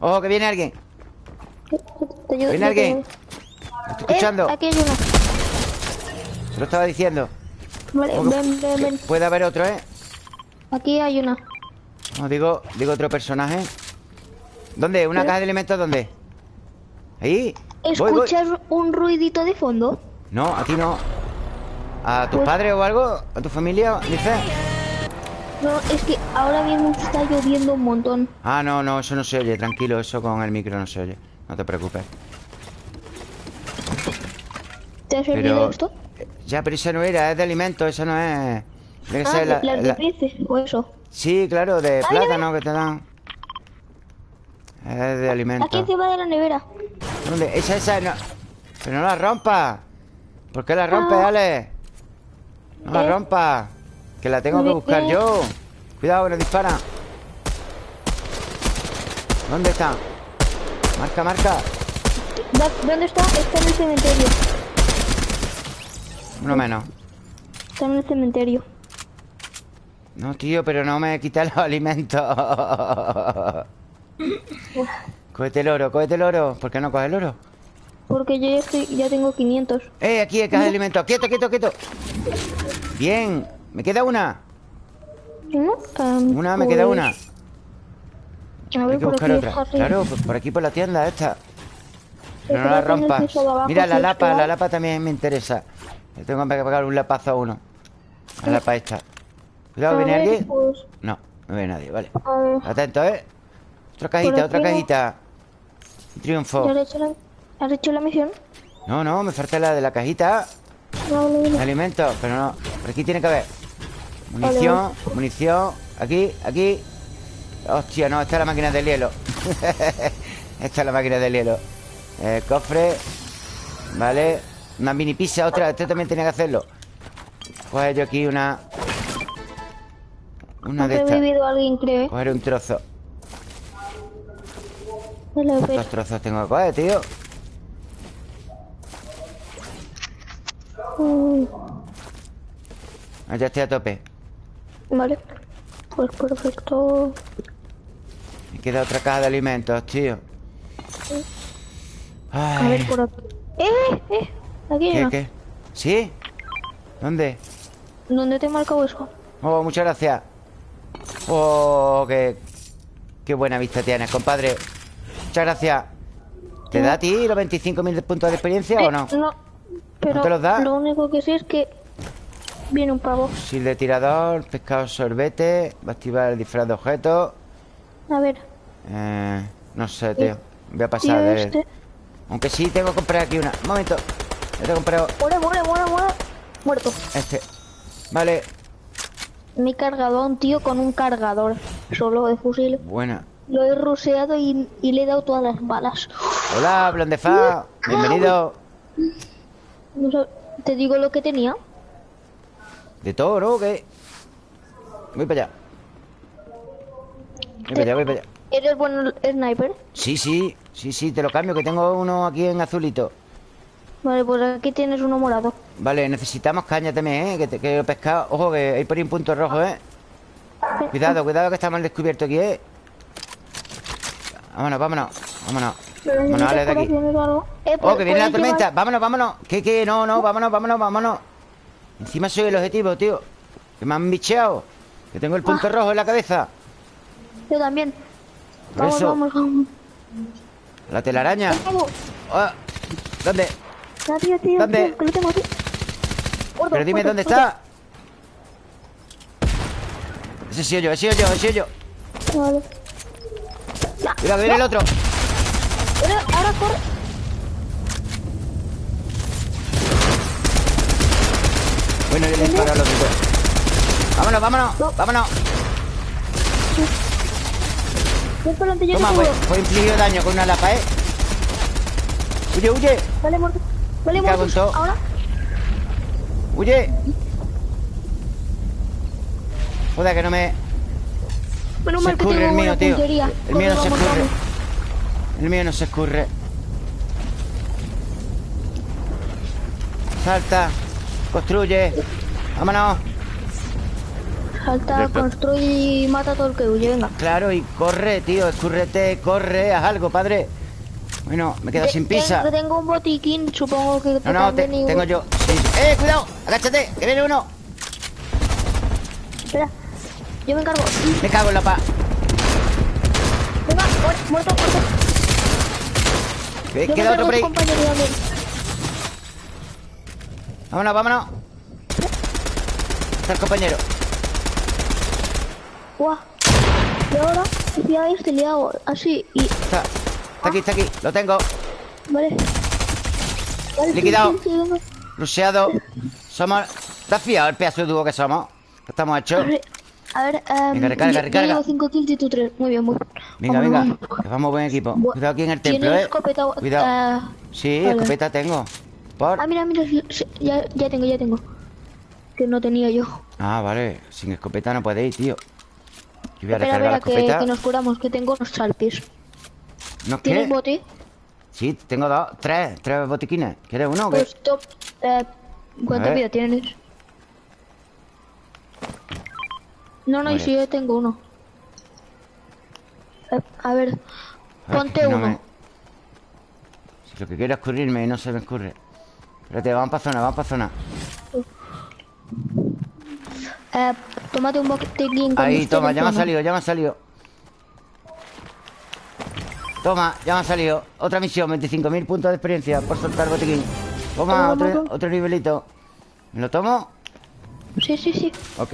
S1: ¡Ojo, que viene alguien!
S5: Te ayudo,
S1: ¿Viene
S5: te
S1: alguien?
S5: ayudo.
S1: ¿Lo estoy escuchando?
S5: Eh, aquí hay uno.
S1: Se lo estaba diciendo.
S5: Vale, ven, ven, ven.
S1: Puede haber otro, ¿eh?
S5: Aquí hay una.
S1: No, digo, digo otro personaje. ¿Dónde? ¿Una
S5: ¿Eh?
S1: caja de alimentos dónde? ¿Ahí? Voy, voy.
S5: ¿Escuchas un ruidito de fondo?
S1: No, aquí no. ¿A tus
S5: Pues-
S1: padres o algo? ¿A tu familia? Dice.
S5: No, es que ahora mismo está lloviendo un montón.
S1: Ah, no, no, eso no se oye. Tranquilo, eso con el micro no se oye. No te preocupes.
S5: ¿Te ha servido
S1: Pero...
S5: esto?
S1: Ya, pero esa no era, es de alimento, esa no es... Que
S5: Ah,
S1: ser la-
S5: las de
S1: la-
S5: peces o eso.
S1: Sí, claro, de plátano que te dan. Es de
S5: Aquí
S1: alimento.
S5: encima de la nevera.
S1: ¿Dónde? Esa, esa, no. Pero no la rompas. ¿Por qué la rompes,
S5: Ah.
S1: Ale? No la
S5: Eh.
S1: rompas. Que la tengo que buscar
S5: eh.
S1: yo. Cuidado, que nos dispara. ¿Dónde está? Marca, marca.
S5: ¿Dónde está? Está en el cementerio.
S1: Uno menos.
S5: Está en el cementerio.
S1: No, tío, pero no me quitas los (laughs) alimentos. cógete el oro, cógete el oro. ¿Por qué no coges el oro?
S5: Porque yo ya, estoy, ya tengo 500.
S1: ¡Eh, aquí hay caja de alimentos! ¡Quieto, quieto, quieto! Bien, me queda una.
S5: ¿No?
S1: Una, me
S5: pues,
S1: queda una.
S5: A
S1: Hay que buscar otra.
S5: arriba.
S1: Claro, por aquí por la tienda esta. Pero no la rompas. Mira, la lapa, la lapa también me interesa. Le tengo que pegar un lapazo a uno. La lapa esta. Cuidado, ¿viene alguien?
S5: pues,
S1: No, no viene nadie, vale. Atento, ¿eh? Otra cajita, otra cajita. Un triunfo.
S5: ¿ya has hecho la, has hecho la misión?
S1: No, no, me falta la de la cajita.
S5: No,
S1: alimentos, pero no. Por aquí tiene que haber. Munición, munición. Aquí, aquí. Hostia, no, esta es la máquina del hielo. (laughs) esta es la máquina del hielo. Eh, cofre. Vale. Una mini pizza, otra. Este también tenía que hacerlo. Coger yo aquí una. Una de estas.
S5: revivido alguien, creo, ¿eh?
S1: Coger un trozo. ¿Cuántos trozos tengo que coger, tío?
S5: Mm,
S1: Ah, ya estoy a tope.
S5: Vale. Pues perfecto.
S1: Me queda otra caja de alimentos, tío.
S5: A ver,
S1: Ay,
S5: por aquí. ¡Eh! ¡Eh! Aquí hay
S1: ¿Qué, qué? ¿Sí? ¿Dónde?
S5: ¿Dónde te he marcado eso?
S1: Oh, muchas gracias. Oh, qué, qué buena vista tienes, compadre. Muchas gracias. ¿Te da a ti los 25.000 de puntos de experiencia o
S5: Eh,
S1: no?
S5: No. Pero
S1: te los da?
S5: lo único que sé es que viene un pavo.
S1: Fusil de tirador, pescado sorbete, va a activar el disfraz de objetos.
S5: A ver.
S1: Eh, no sé, tío. Voy a pasar de...
S5: este.
S1: Aunque sí, tengo que comprar aquí una. Un momento. Ya te he comprado
S5: Muere, muere, muere, muere. Muerto.
S1: este. Vale.
S5: Me he cargado a un tío con un cargador solo de fusil.
S1: Buena.
S5: Lo he ruseado y, y le he dado todas las balas.
S1: Hola, Blondefa. Bienvenido.
S5: Te digo lo que tenía.
S1: De todo, ¿no? ¿Qué? Voy para allá. Voy para allá, voy para allá.
S5: ¿Eres buen sniper?
S1: Sí, sí, sí, sí, te lo cambio, que tengo uno aquí en azulito.
S5: Vale, pues aquí tienes uno morado.
S1: Vale, necesitamos caña también, ¿eh? Que, te, que pescado. Ojo, que hay por ahí un punto rojo, ¿eh? Cuidado, cuidado, que estamos al descubierto aquí, ¿eh? Vámonos, vámonos, vámonos. Vámonos, Ale, de aquí.
S5: Eh,
S1: Oh,
S5: por-
S1: que viene
S5: por
S1: la tormenta. Vámonos, vámonos. ¿Qué, qué? No, no, vámonos, vámonos, vámonos. Encima soy el objetivo, tío. Que me han bicheado. Que tengo el punto
S5: Ah.
S1: rojo en la cabeza.
S5: Yo también.
S1: Por
S5: Vamos,
S1: eso.
S5: vamos, vamos.
S1: La telaraña. Ah, ¿Dónde?
S5: Ya, tío, tío,
S1: ¿Dónde?
S5: tío, que lo tengo aquí. Gordo,
S1: Pero dime
S5: gordo,
S1: dónde
S5: gordo.
S1: está. Ese sí yo, ese sí yo, ese sí yo.
S5: Vale.
S1: Mira, que viene el otro.
S5: Ahora, ahora corre.
S1: Bueno, yo le disparo al otro. pues. Vámonos, vámonos, vámonos.
S5: Ven por delante, yo te
S1: Toma, pues,
S5: cubro.
S1: fue infligido daño con una lapa, ¿eh? Huye, huye,
S5: Vale, muerto. Vale,
S1: todo.
S5: Ahora.
S1: huye. Joder, que no me...
S5: Menos
S1: Se
S5: mal que
S1: escurre
S5: tengo
S1: el mío, tío.
S5: puntería.
S1: El mío no se
S5: vamos,
S1: escurre.
S5: vamos.
S1: El mío no se escurre. Salta. Construye. Vámonos.
S5: Salta, construye y mata a todo el que huye, venga.
S1: Claro, y corre, tío. Escúrrete, corre. Haz algo, padre. Bueno, me quedo
S5: Te-
S1: sin pizza.
S5: Tengo, tengo un botiquín, supongo que
S1: No, no, te- tengo yo. Sí. ¡Eh, cuidado! ¡Agáchate! ¡Que viene uno!
S5: Espera, yo me encargo.
S1: Me cago en la pa.
S5: Venga, muerto, muerto, Yo me
S1: Queda otro por ahí. Vámonos, vámonos. Está el compañero.
S5: Guau. Y ahora, ya este le hago así y
S1: Está. Está aquí, está aquí. Lo tengo.
S5: Vale. Vale,
S1: Liquidado.
S5: sí, sí, sí, venga.
S1: Rusheado. Somos... ¿Estás fiado el pedazo de dúo que somos? ¿Qué estamos hechos?
S5: A ver, em,
S1: Venga, recarga,
S5: yo-
S1: recarga.
S5: llevo 5 kills y tú 3. Muy bien, muy bien.
S1: Venga, venga.
S5: vamos.
S1: Que vamos buen equipo. Cuidado aquí en el templo,
S5: ¿Tienes
S1: ¿eh?
S5: escopeta?
S1: Cuidado.
S5: Eh,
S1: Sí,
S5: vale.
S1: escopeta tengo. ¿Por?
S5: Ah, mira, mira, ya, ya tengo, ya tengo. Que no tenía yo.
S1: Ah, vale. Sin escopeta no podéis, tío. Yo voy a
S5: Espera,
S1: recargar la
S5: espera, que,
S1: escopeta.
S5: que nos curamos, que tengo unos salpis.
S1: ¿No es
S5: ¿Tienes bote?
S1: Sí, tengo dos, tres, tres botiquines. ¿Quieres uno o qué?
S5: Pues top. Eh, ¿Cuánta vida tienes? No, no, y
S1: Vale.
S5: si yo tengo uno. Eh, a ver,
S1: A ver,
S5: ponte
S1: que no
S5: uno.
S1: me- Si lo que quiero es escurrirme y no se me escurre. Espérate, vamos para zona, vamos para zona.
S5: Eh, tómate un botiquín
S1: Ahí,
S5: usted
S1: toma, ya me ha salido, ya me ha salido. Toma, ya me ha salido. Otra misión, 25.000 puntos de experiencia por soltar botiquín. Toma, otro, nivelito. ¿Me lo tomo?
S5: Sí, sí, sí.
S1: Ok.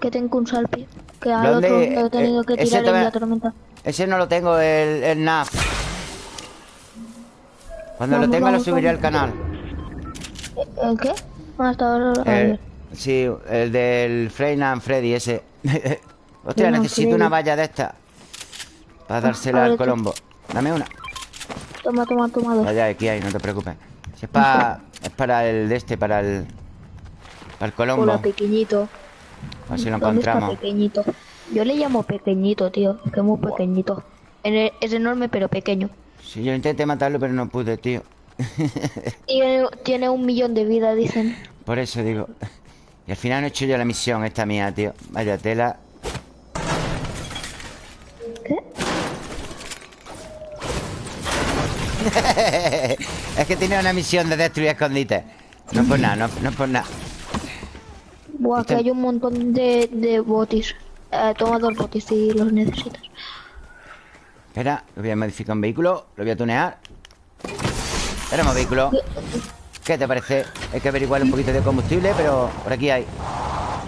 S5: Que tengo un salpi. Que al
S1: ¿Dónde?
S5: otro lo he tenido
S1: Eh,
S5: que
S1: ese
S5: tirar en la tormenta.
S1: Ese no lo tengo, el, el NAF. Cuando lo
S5: Vamos,
S1: tenga lo subiré
S5: vamos.
S1: al canal.
S5: ¿El qué? Hasta ahora.
S1: El-
S5: ver.
S1: sí, el del Frein and Freddy ese. (laughs) Hostia, necesito una valla de esta. Para dársela
S5: ver,
S1: al. Colombo. Dame una.
S5: Toma, toma, toma dos.
S1: Vaya, aquí hay, no te preocupes. Si es, para (laughs) es para el de este, para el. Para el Colombo.
S5: Hola, pequeñito.
S1: A ver si lo
S5: ¿Dónde está
S1: encontramos.
S5: pequeñito? Yo le llamo pequeñito, tío. Que es muy pequeñito. Es enorme, pero pequeño.
S1: Sí, yo intenté matarlo, pero no pude, tío. (laughs)
S5: Tiene, tiene un millón de vida, dicen.
S1: Por eso digo. Y al final no he hecho yo la misión esta mía, tío. Vaya tela. (laughs) es que tenía una misión de destruir escondites. No es por nada, no, no es por nada.
S5: Buah,
S1: Este-
S5: que hay un montón de, de botis. Eh, toma dos botis si los necesitas.
S1: Espera, lo voy a modificar un vehículo. Lo voy a tunear. Tenemos vehículo. ¿Qué te parece? Hay que averiguar un poquito de combustible, pero por aquí hay.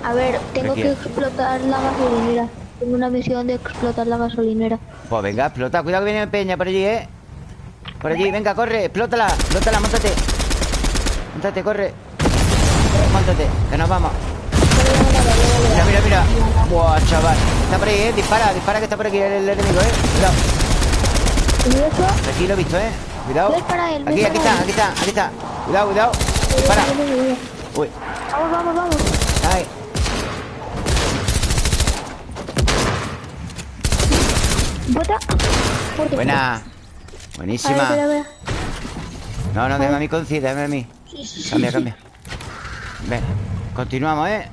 S5: A ver, tengo que explotar la gasolinera. Tengo una misión de explotar la gasolinera.
S1: Pues venga, explota. Cuidado que viene Peña por allí, ¿eh? Por allí, venga, corre, explótala. Explótala, montate. Montate, corre. Montate, que nos vamos. Mira, mira, mira. Buah, chaval. Está por ahí, ¿eh? Dispara, dispara que está por aquí el, el enemigo, ¿eh? Cuidado. Aquí lo he visto, ¿eh? Cuidado. Aquí, aquí está, aquí está, aquí está. Cuidado, cuidado. Dispara. Uy,
S5: Vamos, vamos, vamos.
S1: ay.
S5: Bota. Fuerte.
S1: Buena.
S5: A ver,
S1: Buenísima. No, no, déjame a mí, Conci, déjame a mí.
S5: Sí, sí, sí,
S1: Cambia, cambia. Ven, continuamos, ¿eh?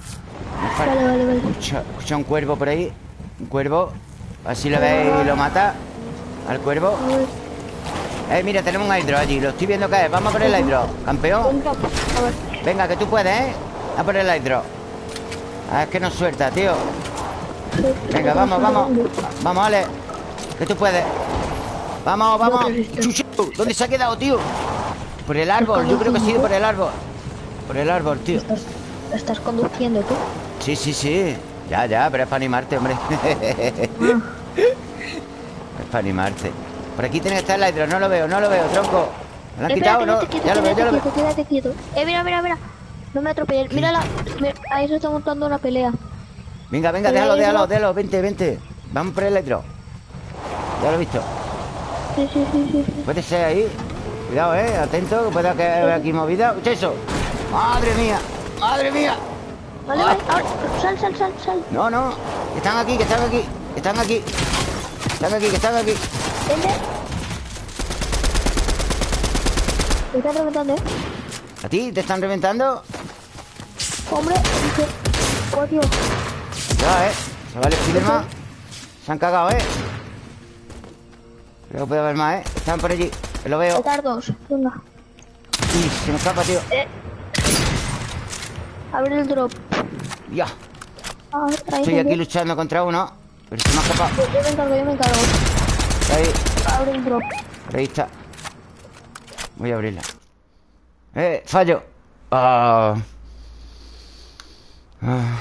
S5: Vale, vale, vale.
S1: Escucha, escucha un cuervo por ahí. Un cuervo. Así lo veis y lo mata. Al cuervo. Eh, mira, tenemos un hidro allí. Lo estoy viendo caer. Vamos a por el hidro. Campeón.
S5: venga, ver.
S1: Venga, que tú puedes, ¿eh? A por el hidro. Ah, es que nos suelta, tío. Venga, vamos, vamos. Vamos, Ale. Que tú puedes. Vamos, vamos. Chuchu, ¿dónde se ha quedado, tío? Por el árbol. Yo creo que ha sido por el árbol. Por el árbol, tío.
S5: Estás, estás conduciendo tú.
S1: Sí, sí, sí. Ya, ya, pero es para animarte, hombre. (laughs)
S5: Ah,
S1: es para animarte. Por aquí tiene que estar el hidro. No lo veo, no lo veo, tronco. ¿Me lo han quitado no?
S5: quieto,
S1: Ya lo veo, ya lo veo.
S5: quieto, quédate quieto. Eh, mira, mira, mira. No me atropelles. Mírala. Mira, ahí se está montando una pelea.
S1: Venga, venga, déjalo, déjalo, déjalo. Vente, vente. Vamos por el hidro. Ya lo he visto.
S5: Sí, sí, sí, sí.
S1: Puede ser ahí. Cuidado, eh. Atento, que pueda que haya aquí movida. Eso. Madre mía. Madre mía.
S5: Vale, vale. Ahora, sal, sal, sal, sal.
S1: No, no. Que están aquí, que están aquí. que Están aquí. Están aquí, que están aquí.
S5: Vente. Me están reventando, eh.
S1: ¿A ti te están reventando?
S5: Hombre, dice. Oh.
S1: Ya, eh. Se vale Spiderman. Se han cagado, eh. Creo que puede haber más, eh. Están por allí. Lo veo.
S5: Petardos. Venga.
S1: Uy, se me escapa, tío.
S5: Abre el drop.
S1: Ya.
S5: Ah,
S1: Estoy aquí luchando contra uno. Pero se me ha escapado.
S5: Yo, yo me encargo, yo me encargo.
S1: Ahí.
S5: Abre el drop.
S1: Ahí está. Voy a abrirla. ¡Eh! ¡Fallo! Ah. Ah.